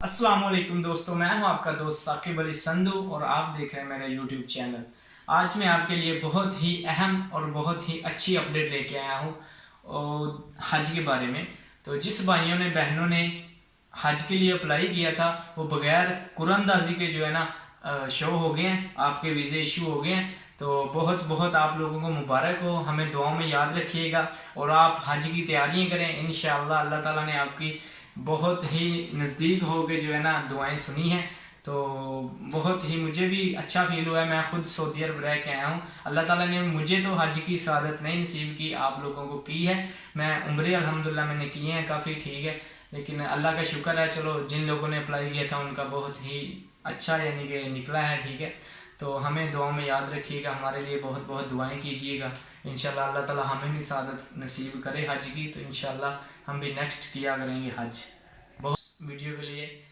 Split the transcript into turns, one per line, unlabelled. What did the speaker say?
السلام علیکم دوستو، میں ہوں آپ کا دوست ثاقب علی سندو اور آپ دیکھ رہے ہیں میرا یوٹیوب چینل آج میں آپ کے لیے بہت ہی اہم اور بہت ہی اچھی اپڈیٹ لے کے آیا ہوں حج کے بارے میں۔ تو جس بھائیوں نے، بہنوں نے حج کے لیے اپلائی کیا تھا، وہ بغیر قرآن دازی کے جو ہے نا شو ہو گئے ہیں، آپ کے ویزے ایشو ہو گئے ہیں۔ تو بہت بہت آپ لوگوں کو مبارک ہو۔ ہمیں دعاؤں میں یاد رکھیے گا اور آپ حج کی تیاریاں کریں۔ انشاءاللہ اللہ تعالیٰ نے آپ کی بہت ہی نزدیک ہو کے جو ہے نا دعائیں سنی ہیں۔ تو بہت ہی مجھے بھی اچھا فیل ہوا ہے۔ میں خود سعودی عرب رہ کے آیا ہوں۔ اللہ تعالیٰ نے مجھے تو حج کی سعادت نہیں نصیب کی، آپ لوگوں کو کی ہے۔ میں عمرے الحمدللہ میں نے کیے ہیں، کافی ٹھیک ہے۔ لیکن اللہ کا شکر ہے، چلو جن لوگوں نے اپلائی کیا تھا، ان کا بہت ہی اچھا یعنی کہ نکلا ہے، ٹھیک ہے؟ تو ہمیں دعاؤں میں یاد رکھیے گا، ہمارے لیے بہت بہت دعائیں کیجیے گا۔ انشاءاللہ اللہ تعالیٰ ہمیں بھی سعادت نصیب کرے حج کی۔ تو انشاءاللہ ہم بھی نیکسٹ کیا کریں گے حج۔ بہت ویڈیو کے لیے